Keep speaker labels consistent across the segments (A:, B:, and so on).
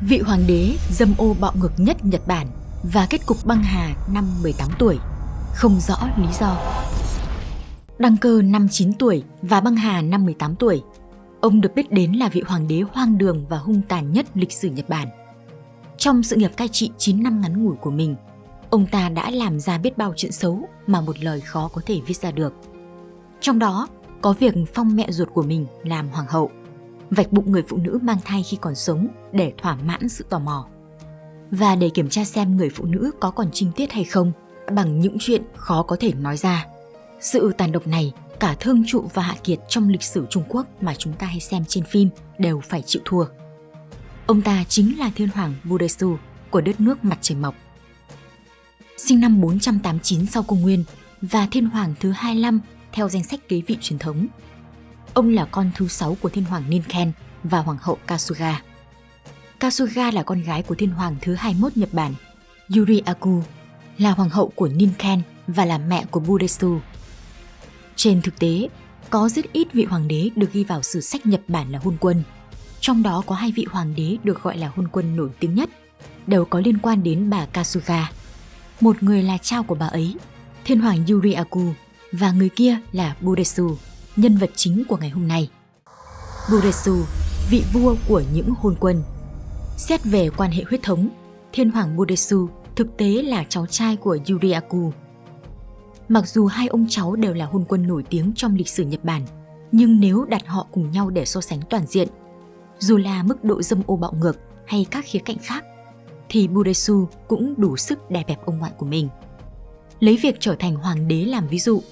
A: vị hoàng đế dâm ô bạo ngược nhất Nhật Bản và kết cục băng hà năm 18 tuổi, không rõ lý do. Đăng cơ năm 9 tuổi và băng hà năm 18 tuổi, ông được biết đến là vị hoàng đế hoang đường và hung tàn nhất lịch sử Nhật Bản. Trong sự nghiệp cai trị 9 năm ngắn ngủi của mình, ông ta đã làm ra biết bao chuyện xấu mà một lời khó có thể viết ra được. Trong đó có việc phong mẹ ruột của mình làm hoàng hậu, vạch bụng người phụ nữ mang thai khi còn sống để thỏa mãn sự tò mò. Và để kiểm tra xem người phụ nữ có còn trinh tiết hay không bằng những chuyện khó có thể nói ra. Sự tàn độc này, cả Thương Trụ và Hạ Kiệt trong lịch sử Trung Quốc mà chúng ta hay xem trên phim đều phải chịu thua. Ông ta chính là thiên hoàng Budesu của đất nước mặt trời mọc. Sinh năm 489 sau công nguyên và thiên hoàng thứ 25 theo danh sách kế vị truyền thống. Ông là con thứ sáu của thiên hoàng Ninken và hoàng hậu Kasuga. Kasuga là con gái của thiên hoàng thứ 21 Nhật Bản, Yuri Aku, là hoàng hậu của Ninken và là mẹ của Budesu. Trên thực tế, có rất ít vị hoàng đế được ghi vào sử sách Nhật Bản là hôn quân. Trong đó có hai vị hoàng đế được gọi là hôn quân nổi tiếng nhất, đều có liên quan đến bà Kasuga. Một người là cha của bà ấy, thiên hoàng Yuri Aku, và người kia là Budesu, nhân vật chính của ngày hôm nay. Buresu, vị vua của những hôn quân. Xét về quan hệ huyết thống, thiên hoàng Buresu thực tế là cháu trai của Yuriaku. Mặc dù hai ông cháu đều là hôn quân nổi tiếng trong lịch sử Nhật Bản, nhưng nếu đặt họ cùng nhau để so sánh toàn diện, dù là mức độ dâm ô bạo ngược hay các khía cạnh khác, thì Buresu cũng đủ sức đè bẹp ông ngoại của mình. Lấy việc trở thành hoàng đế làm ví dụ,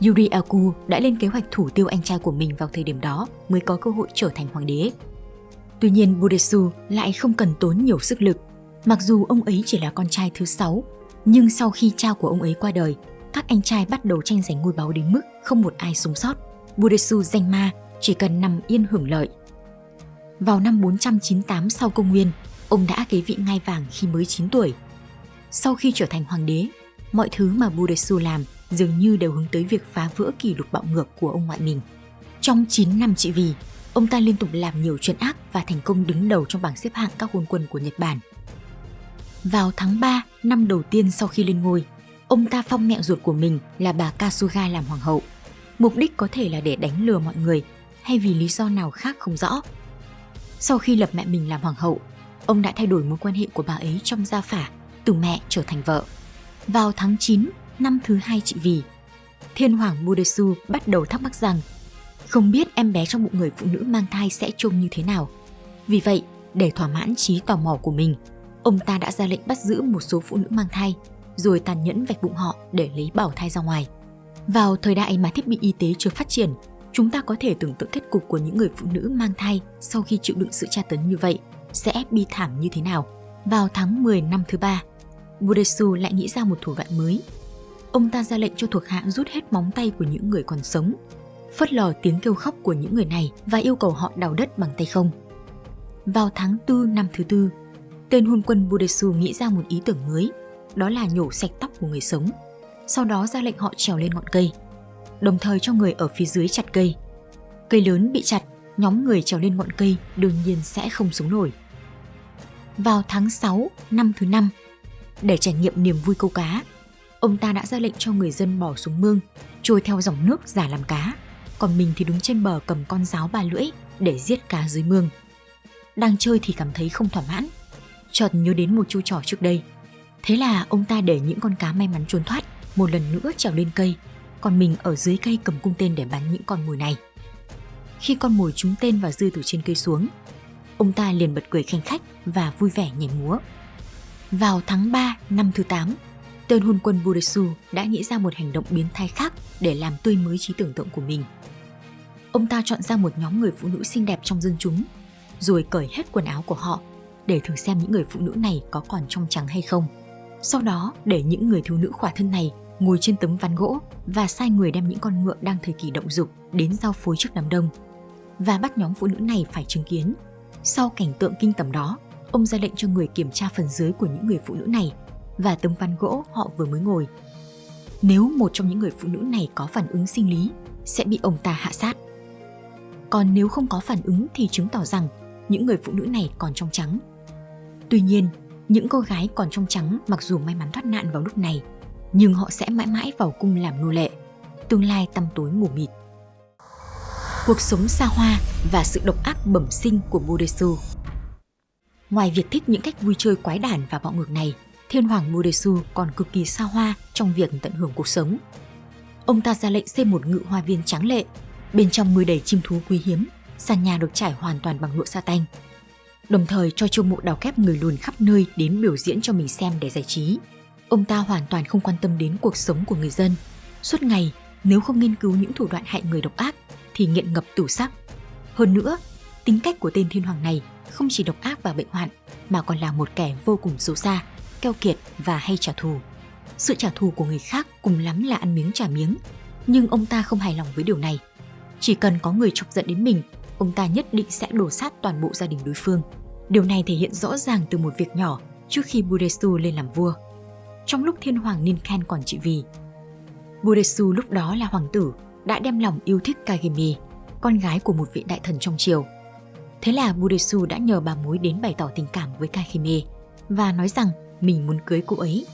A: Yuri Aku đã lên kế hoạch thủ tiêu anh trai của mình vào thời điểm đó mới có cơ hội trở thành hoàng đế. Tuy nhiên Budesu lại không cần tốn nhiều sức lực. Mặc dù ông ấy chỉ là con trai thứ sáu, nhưng sau khi cha của ông ấy qua đời, các anh trai bắt đầu tranh giành ngôi báu đến mức không một ai sống sót. Budesu danh ma chỉ cần nằm yên hưởng lợi. Vào năm 498 sau công nguyên, ông đã kế vị ngai vàng khi mới 9 tuổi. Sau khi trở thành hoàng đế, mọi thứ mà Budesu làm dường như đều hướng tới việc phá vỡ kỷ lục bạo ngược của ông ngoại mình. Trong 9 năm trị vì, ông ta liên tục làm nhiều chuyện ác và thành công đứng đầu trong bảng xếp hạng các hôn quân của Nhật Bản. Vào tháng 3, năm đầu tiên sau khi lên ngôi, ông ta phong mẹ ruột của mình là bà Kasuga làm hoàng hậu. Mục đích có thể là để đánh lừa mọi người hay vì lý do nào khác không rõ. Sau khi lập mẹ mình làm hoàng hậu, ông đã thay đổi mối quan hệ của bà ấy trong gia phả, từ mẹ trở thành vợ. Vào tháng 9 năm thứ hai chị vì. Thiên hoàng Mudesu bắt đầu thắc mắc rằng không biết em bé trong bụng người phụ nữ mang thai sẽ trông như thế nào. Vì vậy, để thỏa mãn trí tò mò của mình, ông ta đã ra lệnh bắt giữ một số phụ nữ mang thai, rồi tàn nhẫn vạch bụng họ để lấy bảo thai ra ngoài. Vào thời đại mà thiết bị y tế chưa phát triển, chúng ta có thể tưởng tượng kết cục của những người phụ nữ mang thai sau khi chịu đựng sự tra tấn như vậy sẽ bi thảm như thế nào. Vào tháng 10 năm thứ ba, Budesu lại nghĩ ra một thủ đoạn mới ông ta ra lệnh cho thuộc hạ rút hết móng tay của những người còn sống, phớt lờ tiếng kêu khóc của những người này và yêu cầu họ đào đất bằng tay không. Vào tháng 4 năm thứ tư, tên hôn quân Budesu nghĩ ra một ý tưởng mới, đó là nhổ sạch tóc của người sống, sau đó ra lệnh họ trèo lên ngọn cây, đồng thời cho người ở phía dưới chặt cây. Cây lớn bị chặt, nhóm người trèo lên ngọn cây đương nhiên sẽ không sống nổi. Vào tháng 6 năm thứ năm, để trải nghiệm niềm vui câu cá, ông ta đã ra lệnh cho người dân bỏ xuống mương, trôi theo dòng nước giả làm cá, còn mình thì đứng trên bờ cầm con giáo ba lưỡi để giết cá dưới mương. Đang chơi thì cảm thấy không thỏa mãn, chợt nhớ đến một chu trò trước đây. Thế là ông ta để những con cá may mắn trốn thoát một lần nữa trèo lên cây, còn mình ở dưới cây cầm cung tên để bắn những con mồi này. Khi con mồi trúng tên và rơi từ trên cây xuống, ông ta liền bật cười khanh khách và vui vẻ nhảy múa. Vào tháng 3 năm thứ 8, tên hôn quân Budesu đã nghĩ ra một hành động biến thái khác để làm tươi mới trí tưởng tượng của mình. Ông ta chọn ra một nhóm người phụ nữ xinh đẹp trong dân chúng, rồi cởi hết quần áo của họ để thử xem những người phụ nữ này có còn trong trắng hay không. Sau đó để những người thiếu nữ khỏa thân này ngồi trên tấm ván gỗ và sai người đem những con ngựa đang thời kỳ động dục đến giao phối trước đám đông và bắt nhóm phụ nữ này phải chứng kiến. Sau cảnh tượng kinh tởm đó, ông ra lệnh cho người kiểm tra phần dưới của những người phụ nữ này và tấm ván gỗ họ vừa mới ngồi. Nếu một trong những người phụ nữ này có phản ứng sinh lý, sẽ bị ông ta hạ sát. Còn nếu không có phản ứng thì chứng tỏ rằng những người phụ nữ này còn trong trắng Tuy nhiên, những cô gái còn trong trắng mặc dù may mắn thoát nạn vào lúc này, nhưng họ sẽ mãi mãi vào cung làm nô lệ, tương lai tăm tối mù mịt. Cuộc sống xa hoa và sự độc ác bẩm sinh của Bodesu Ngoài việc thích những cách vui chơi quái đản và bạo ngược này, Thiên Hoàng Mudesu còn cực kỳ xa hoa trong việc tận hưởng cuộc sống. Ông ta ra lệnh xây một ngự hoa viên tráng lệ, bên trong nuôi đầy chim thú quý hiếm, sàn nhà được trải hoàn toàn bằng lụa sa tanh. Đồng thời cho chiêu mộ đào kép người lùn khắp nơi đến biểu diễn cho mình xem để giải trí. Ông ta hoàn toàn không quan tâm đến cuộc sống của người dân. Suốt ngày, nếu không nghiên cứu những thủ đoạn hại người độc ác, thì nghiện ngập tủ sắc. Hơn nữa, tính cách của tên thiên hoàng này không chỉ độc ác và bệnh hoạn, mà còn là một kẻ vô cùng xấu xa, keo kiệt và hay trả thù. Sự trả thù của người khác cùng lắm là ăn miếng trả miếng, nhưng ông ta không hài lòng với điều này. Chỉ cần có người chọc giận đến mình, ông ta nhất định sẽ đổ sát toàn bộ gia đình đối phương. Điều này thể hiện rõ ràng từ một việc nhỏ trước khi Budesu lên làm vua. Trong lúc thiên hoàng Ninken còn trị vì, Budesu lúc đó là hoàng tử đã đem lòng yêu thích Kagemi, con gái của một vị đại thần trong triều. Thế là Budesu đã nhờ bà mối đến bày tỏ tình cảm với Kagemi và nói rằng mình muốn cưới cô ấy.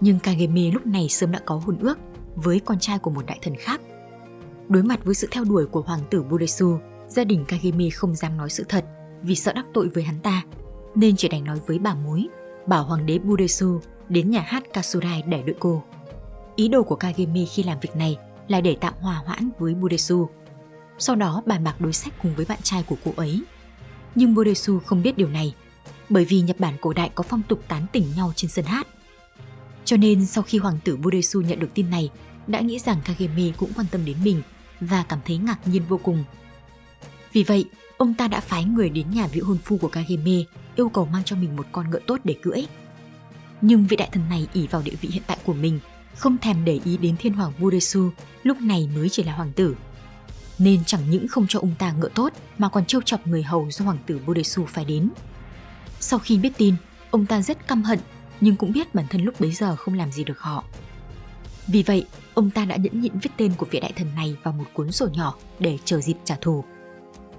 A: Nhưng Kagemi lúc này sớm đã có hôn ước với con trai của một đại thần khác. Đối mặt với sự theo đuổi của hoàng tử Budesu, gia đình Kagemi không dám nói sự thật vì sợ đắc tội với hắn ta, nên chỉ đành nói với bà mối, bảo hoàng đế Budesu đến nhà hát Kasurai để đợi cô. Ý đồ của Kagemi khi làm việc này là để tạm hòa hoãn với Budesu. Sau đó bàn bạc đối sách cùng với bạn trai của cô ấy. Nhưng Budesu không biết điều này, bởi vì Nhật Bản cổ đại có phong tục tán tỉnh nhau trên sân hát. Cho nên sau khi hoàng tử Budesu nhận được tin này, đã nghĩ rằng Kageme cũng quan tâm đến mình và cảm thấy ngạc nhiên vô cùng. Vì vậy, ông ta đã phái người đến nhà vị hôn phu của Kageme yêu cầu mang cho mình một con ngựa tốt để cưỡi. Nhưng vị đại thần này ỉ vào địa vị hiện tại của mình, không thèm để ý đến thiên hoàng Budesu lúc này mới chỉ là hoàng tử. Nên chẳng những không cho ông ta ngựa tốt mà còn trêu chọc người hầu do hoàng tử Budesu phải đến. Sau khi biết tin, ông ta rất căm hận nhưng cũng biết bản thân lúc bấy giờ không làm gì được họ. Vì vậy, ông ta đã nhẫn nhịn viết tên của vị đại thần này vào một cuốn sổ nhỏ để chờ dịp trả thù.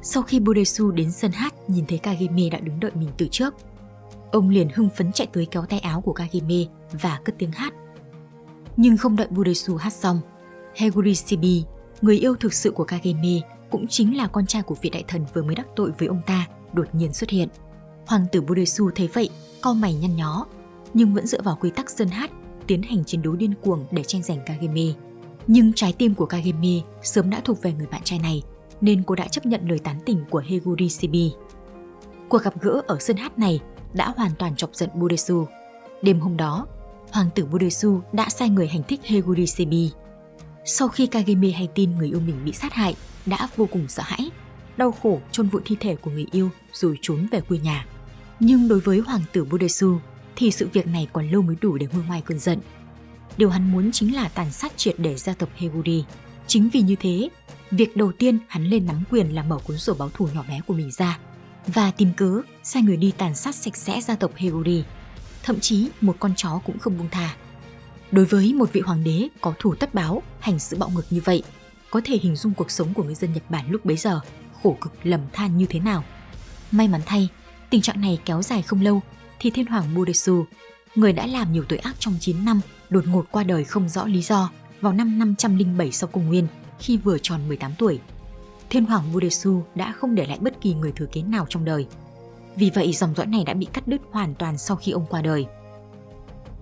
A: Sau khi Budesu đến sân hát nhìn thấy Kageme đã đứng đợi mình từ trước, ông liền hưng phấn chạy tới kéo tay áo của Kageme và cất tiếng hát. Nhưng không đợi Budesu hát xong, Heguri Shibi, người yêu thực sự của Kageme, cũng chính là con trai của vị đại thần vừa mới đắc tội với ông ta, đột nhiên xuất hiện. Hoàng tử Budesu thấy vậy, cau mày nhăn nhó, nhưng vẫn dựa vào quy tắc dân hát tiến hành chiến đấu điên cuồng để tranh giành Kagemi. Nhưng trái tim của Kagemi sớm đã thuộc về người bạn trai này, nên cô đã chấp nhận lời tán tỉnh của Heguri Shibi. Cuộc gặp gỡ ở sân hát này đã hoàn toàn chọc giận Budesu. Đêm hôm đó, hoàng tử Budesu đã sai người hành thích Heguri Shibi. Sau khi Kagemi hay tin người yêu mình bị sát hại, đã vô cùng sợ hãi, đau khổ chôn vùi thi thể của người yêu rồi trốn về quê nhà. Nhưng đối với hoàng tử Budesu thì sự việc này còn lâu mới đủ để ngôi ngoài cơn giận. Điều hắn muốn chính là tàn sát triệt để gia tộc Heguri. Chính vì như thế, việc đầu tiên hắn lên nắm quyền là mở cuốn sổ báo thù nhỏ bé của mình ra và tìm cớ sai người đi tàn sát sạch sẽ gia tộc Heguri. Thậm chí một con chó cũng không buông tha. Đối với một vị hoàng đế có thủ tất báo, hành sự bạo ngược như vậy, có thể hình dung cuộc sống của người dân Nhật Bản lúc bấy giờ khổ cực lầm than như thế nào. May mắn thay, tình trạng này kéo dài không lâu thì thiên hoàng Budesu, người đã làm nhiều tội ác trong 9 năm, đột ngột qua đời không rõ lý do vào năm 507 sau công nguyên khi vừa tròn 18 tuổi. Thiên hoàng Budesu đã không để lại bất kỳ người thừa kế nào trong đời. Vì vậy dòng dõi này đã bị cắt đứt hoàn toàn sau khi ông qua đời.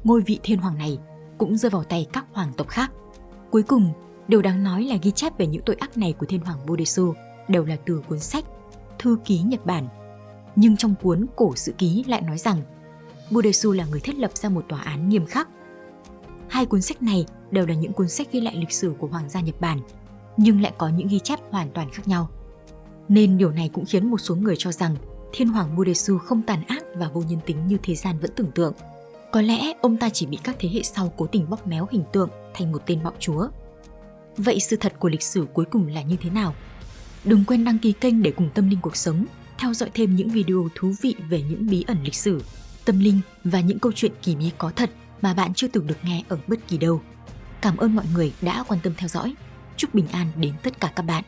A: Ngôi vị thiên hoàng này cũng rơi vào tay các hoàng tộc khác. Cuối cùng, điều đáng nói là ghi chép về những tội ác này của thiên hoàng Budesu đều là từ cuốn sách Thư ký Nhật Bản nhưng trong cuốn Cổ Sự Ký lại nói rằng Budesu là người thiết lập ra một tòa án nghiêm khắc. Hai cuốn sách này đều là những cuốn sách ghi lại lịch sử của Hoàng gia Nhật Bản, nhưng lại có những ghi chép hoàn toàn khác nhau. Nên điều này cũng khiến một số người cho rằng Thiên Hoàng Budesu không tàn ác và vô nhân tính như thế gian vẫn tưởng tượng. Có lẽ ông ta chỉ bị các thế hệ sau cố tình bóp méo hình tượng thành một tên bạo chúa. Vậy sự thật của lịch sử cuối cùng là như thế nào? Đừng quên đăng ký kênh để cùng tâm linh cuộc sống theo dõi thêm những video thú vị về những bí ẩn lịch sử, tâm linh và những câu chuyện kỳ bí có thật mà bạn chưa từng được nghe ở bất kỳ đâu. Cảm ơn mọi người đã quan tâm theo dõi. Chúc bình an đến tất cả các bạn.